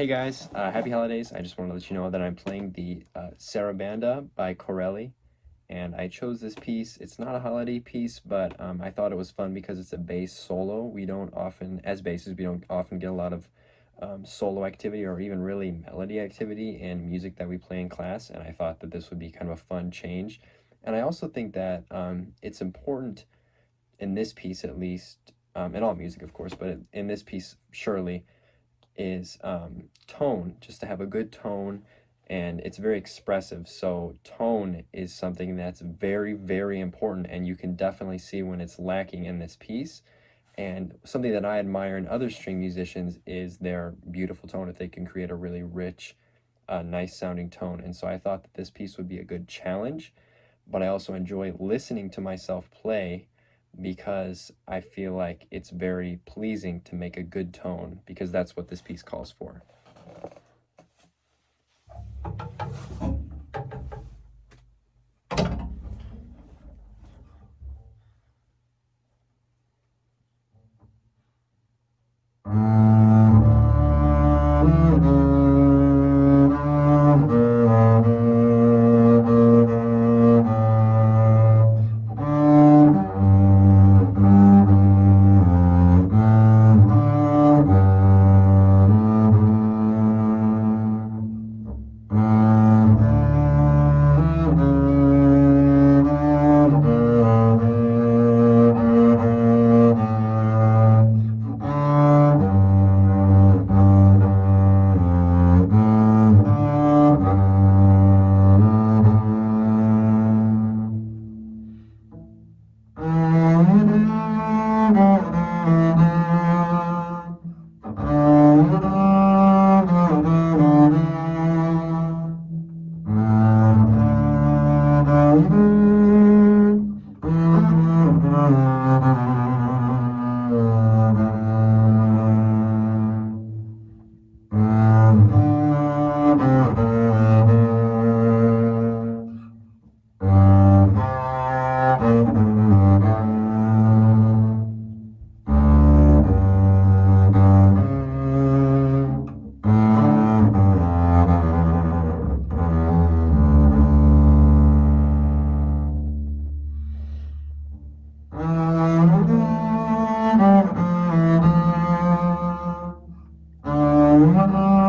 Hey guys, uh, happy holidays. I just want to let you know that I'm playing the uh, Sarabanda by Corelli, and I chose this piece. It's not a holiday piece, but um, I thought it was fun because it's a bass solo. We don't often, as basses, we don't often get a lot of um, solo activity or even really melody activity in music that we play in class, and I thought that this would be kind of a fun change. And I also think that um, it's important in this piece at least, um, in all music of course, but in this piece surely, is um, tone, just to have a good tone, and it's very expressive. So tone is something that's very, very important, and you can definitely see when it's lacking in this piece. And something that I admire in other string musicians is their beautiful tone, if they can create a really rich, uh, nice sounding tone. And so I thought that this piece would be a good challenge, but I also enjoy listening to myself play because I feel like it's very pleasing to make a good tone because that's what this piece calls for. Mm-hmm. Thank you.